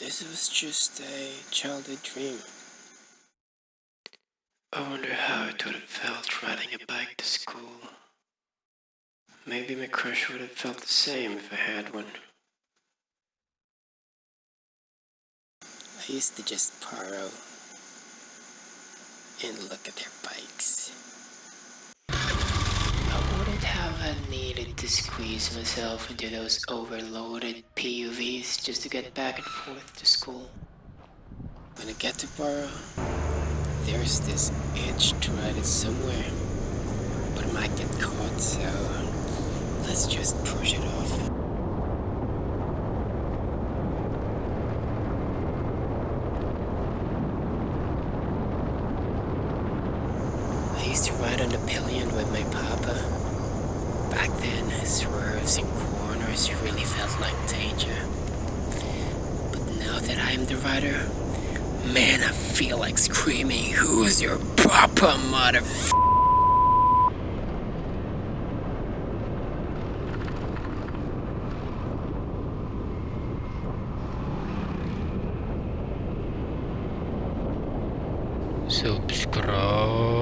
This was just a childhood dream. I wonder how it would have felt riding a bike to school. Maybe my crush would have felt the same if I had one. I used to just borrow and look at their bikes. I wouldn't have to squeeze myself into those overloaded PUVs just to get back and forth to school. When I get to borrow, there's this itch to ride it somewhere, but I might get caught, so let's just push it off. I used to ride on the pillion with my papa. Swerves and corners really felt like danger. But now that I am the rider, man, I feel like screaming, Who's your papa, motherf? Subscribe.